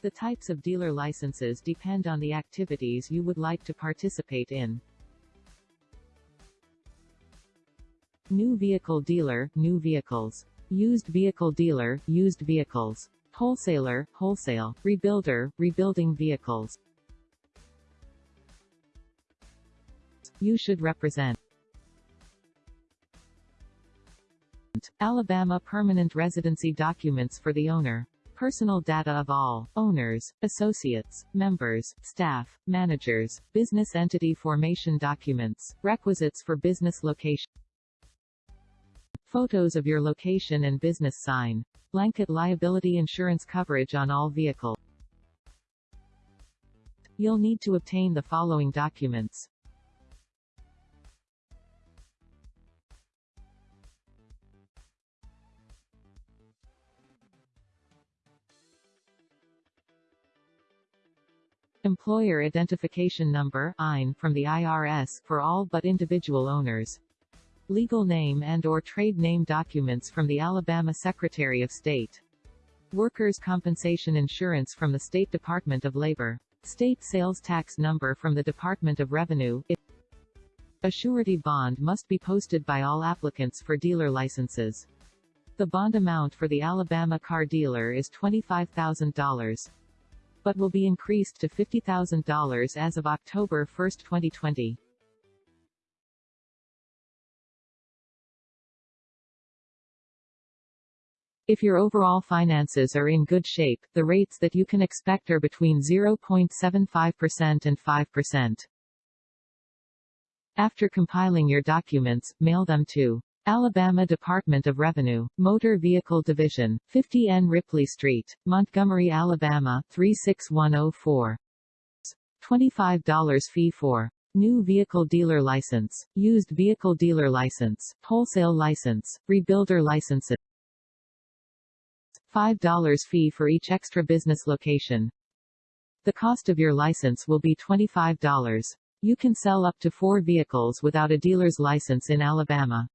The types of dealer licenses depend on the activities you would like to participate in. New vehicle dealer, new vehicles. Used vehicle dealer, used vehicles. Wholesaler, wholesale. Rebuilder, rebuilding vehicles. You should represent. Alabama permanent residency documents for the owner. Personal data of all owners, associates, members, staff, managers, business entity formation documents, requisites for business location. Photos of your location and business sign. Blanket liability insurance coverage on all vehicle. You'll need to obtain the following documents. Employer Identification Number EIN, from the IRS for all but individual owners. Legal name and or trade name documents from the Alabama Secretary of State. Workers' compensation insurance from the State Department of Labor. State sales tax number from the Department of Revenue. A surety bond must be posted by all applicants for dealer licenses. The bond amount for the Alabama car dealer is $25,000 but will be increased to $50,000 as of October 1, 2020. If your overall finances are in good shape, the rates that you can expect are between 0.75% and 5%. After compiling your documents, mail them to Alabama Department of Revenue, Motor Vehicle Division, 50 N. Ripley Street, Montgomery, Alabama, 36104. $25 fee for New Vehicle Dealer License, Used Vehicle Dealer License, Wholesale License, Rebuilder Licenses. $5 fee for each extra business location. The cost of your license will be $25. You can sell up to four vehicles without a dealer's license in Alabama.